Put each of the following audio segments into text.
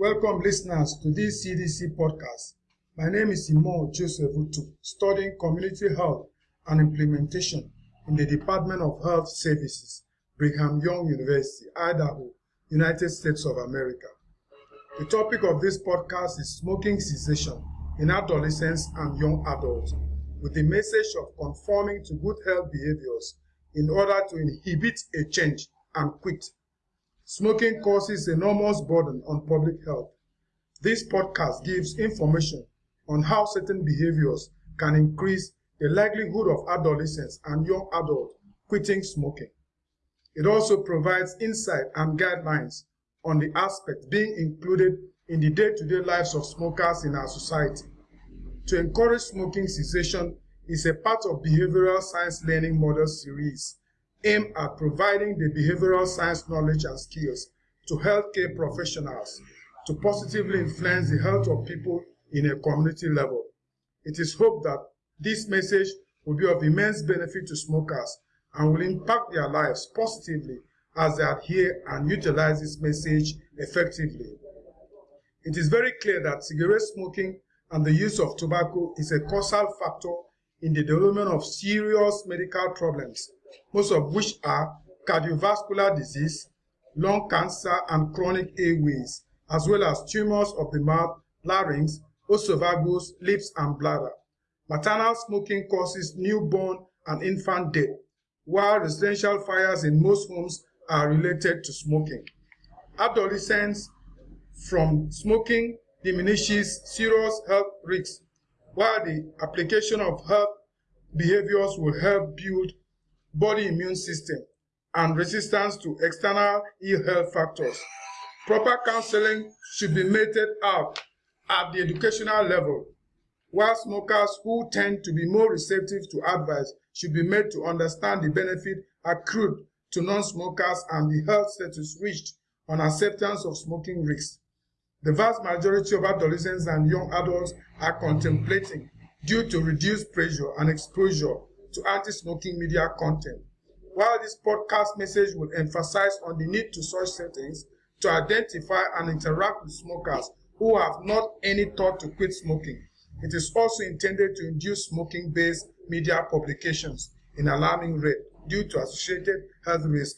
Welcome listeners to this CDC podcast. My name is Imo Joseph Utu, studying community health and implementation in the Department of Health Services, Brigham Young University, Idaho, United States of America. The topic of this podcast is smoking cessation in adolescents and young adults, with the message of conforming to good health behaviors in order to inhibit a change and quit. Smoking causes enormous burden on public health. This podcast gives information on how certain behaviors can increase the likelihood of adolescents and young adults quitting smoking. It also provides insight and guidelines on the aspects being included in the day-to-day lives of smokers in our society. To encourage smoking cessation is a part of Behavioral Science Learning Model Series aimed at providing the behavioral science knowledge and skills to healthcare professionals to positively influence the health of people in a community level. It is hoped that this message will be of immense benefit to smokers and will impact their lives positively as they adhere and utilize this message effectively. It is very clear that cigarette smoking and the use of tobacco is a causal factor in the development of serious medical problems, most of which are cardiovascular disease, lung cancer, and chronic airways, as well as tumors of the mouth, larynx, esophagus, lips, and bladder. Maternal smoking causes newborn and infant death, while residential fires in most homes are related to smoking. Adolescents from smoking diminishes serious health risks, while the application of health behaviors will help build body immune system and resistance to external ill health factors. Proper counseling should be meted out at the educational level, while smokers who tend to be more receptive to advice should be made to understand the benefit accrued to non-smokers and the health status reached on acceptance of smoking risks. The vast majority of adolescents and young adults are contemplating due to reduced pressure and exposure to anti-smoking media content. While this podcast message will emphasize on the need to such settings to identify and interact with smokers who have not any thought to quit smoking, it is also intended to induce smoking-based media publications in alarming rate due to associated health risk.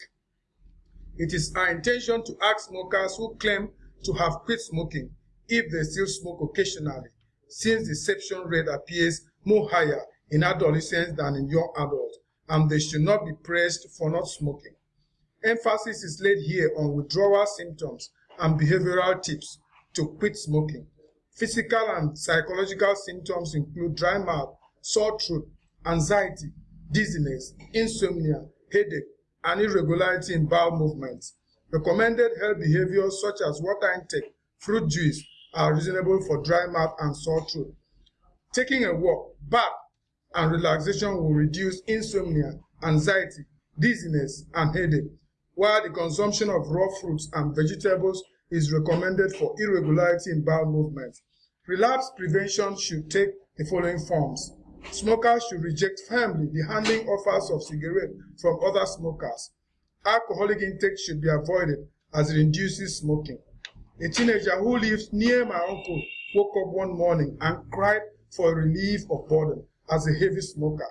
It is our intention to ask smokers who claim to have quit smoking if they still smoke occasionally, since deception rate appears more higher in adolescents than in young adults, and they should not be praised for not smoking. Emphasis is laid here on withdrawal symptoms and behavioral tips to quit smoking. Physical and psychological symptoms include dry mouth, sore throat, anxiety, dizziness, insomnia, headache, and irregularity in bowel movements. Recommended health behaviors such as water intake, fruit juice are reasonable for dry mouth and sore throat. Taking a walk, bath, and relaxation will reduce insomnia, anxiety, dizziness, and headache, while the consumption of raw fruits and vegetables is recommended for irregularity in bowel movements. Relapse prevention should take the following forms. Smokers should reject firmly the handing offers of cigarettes from other smokers. Alcoholic intake should be avoided as it induces smoking. A teenager who lives near my uncle woke up one morning and cried for relief of burden as a heavy smoker.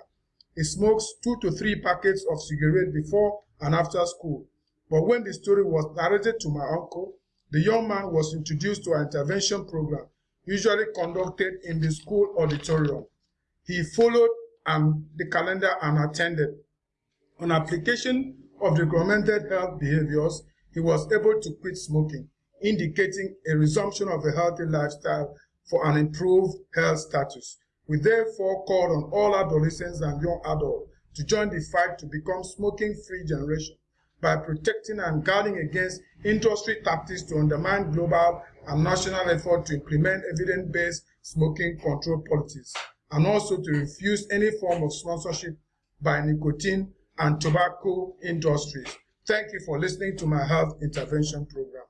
He smokes two to three packets of cigarette before and after school. But when the story was narrated to my uncle, the young man was introduced to an intervention program usually conducted in the school auditorium. He followed um, the calendar and attended. On application of the recommended health behaviors, he was able to quit smoking, indicating a resumption of a healthy lifestyle for an improved health status. We therefore call on all adolescents and young adults to join the fight to become smoking-free generation by protecting and guarding against industry tactics to undermine global and national effort to implement evidence-based smoking control policies and also to refuse any form of sponsorship by nicotine and tobacco industries. Thank you for listening to my health intervention program.